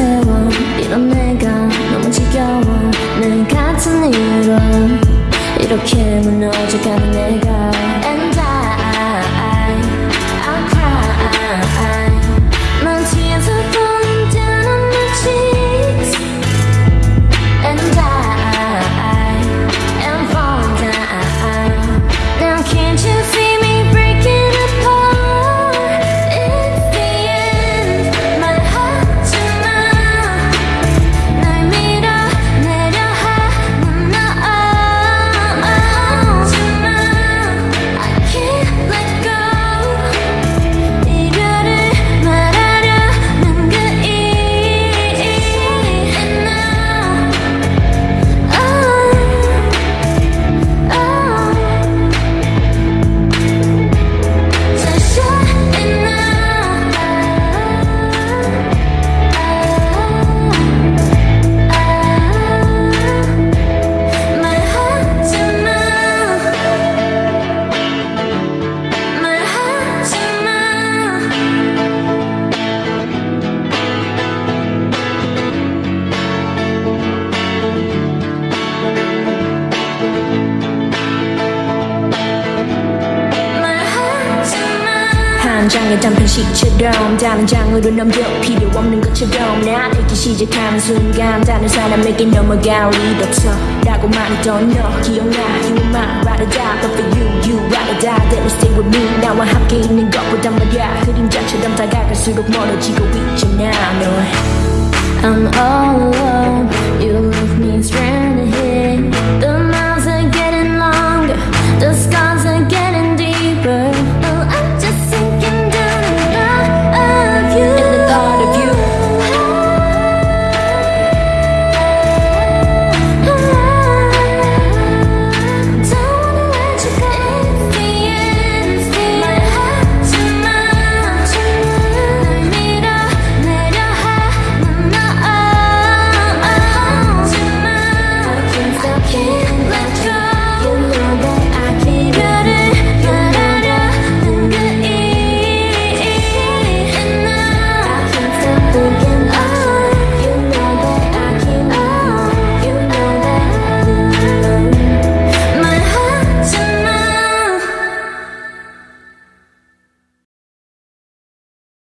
세워. 이런 내가 너무 지겨워. 늘 같은 이유로 이렇게 무너져가는 내가 당장의 단편식처럼 단장으로 넘겨 필요 없는 것처럼 나 되기 시작하는 순간 다른 사람에게 넘어갈 일 없어 라고 말했던 너 기억나 You are my ride or die But for you, you ride or die Then stay with me. 나와 함께 있는 것보단 말야 그림자처럼 다가갈수록 멀어지고 있잖아 너 I'm all alone. You leave me stranded